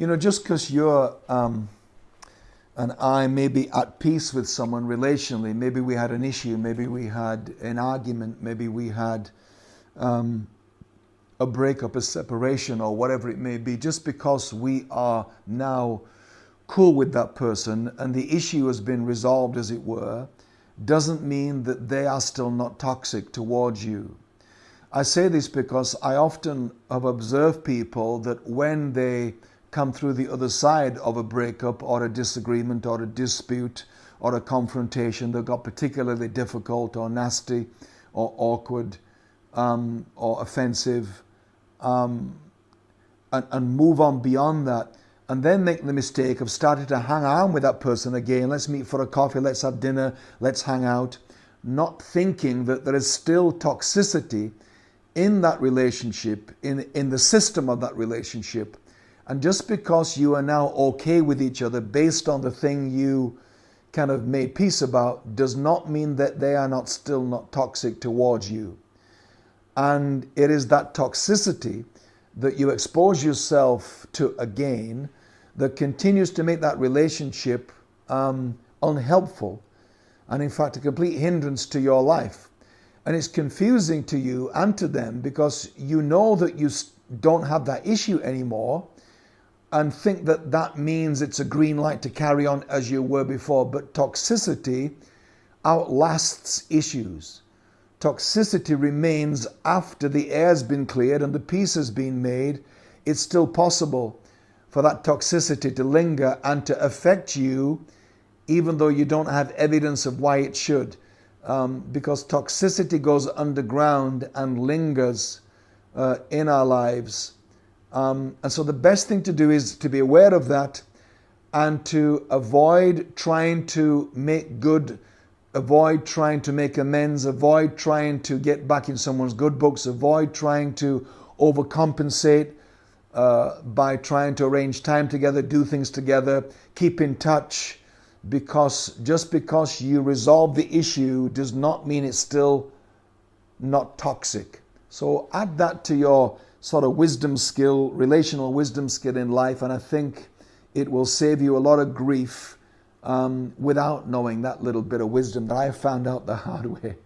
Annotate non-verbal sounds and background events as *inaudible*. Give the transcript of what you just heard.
You know, just because you're um, and I may be at peace with someone relationally, maybe we had an issue, maybe we had an argument, maybe we had um, a breakup, a separation, or whatever it may be, just because we are now cool with that person and the issue has been resolved, as it were, doesn't mean that they are still not toxic towards you. I say this because I often have observed people that when they come through the other side of a breakup or a disagreement or a dispute or a confrontation that got particularly difficult or nasty or awkward um, or offensive um, and, and move on beyond that and then make the mistake of starting to hang out with that person again. Let's meet for a coffee, let's have dinner, let's hang out, not thinking that there is still toxicity in that relationship, in, in the system of that relationship. And just because you are now okay with each other based on the thing you kind of made peace about does not mean that they are not still not toxic towards you. And it is that toxicity that you expose yourself to again that continues to make that relationship um, unhelpful and, in fact, a complete hindrance to your life. And it's confusing to you and to them because you know that you don't have that issue anymore and think that that means it's a green light to carry on as you were before. But toxicity outlasts issues. Toxicity remains after the air's been cleared and the peace has been made. It's still possible for that toxicity to linger and to affect you, even though you don't have evidence of why it should. Um, because toxicity goes underground and lingers uh, in our lives. Um, and so the best thing to do is to be aware of that and to avoid trying to make good, avoid trying to make amends, avoid trying to get back in someone's good books, avoid trying to overcompensate uh, by trying to arrange time together, do things together, keep in touch, because just because you resolve the issue does not mean it's still not toxic. So add that to your sort of wisdom skill, relational wisdom skill in life, and I think it will save you a lot of grief um, without knowing that little bit of wisdom that I have found out the hard *laughs* way.